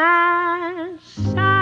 my solitude.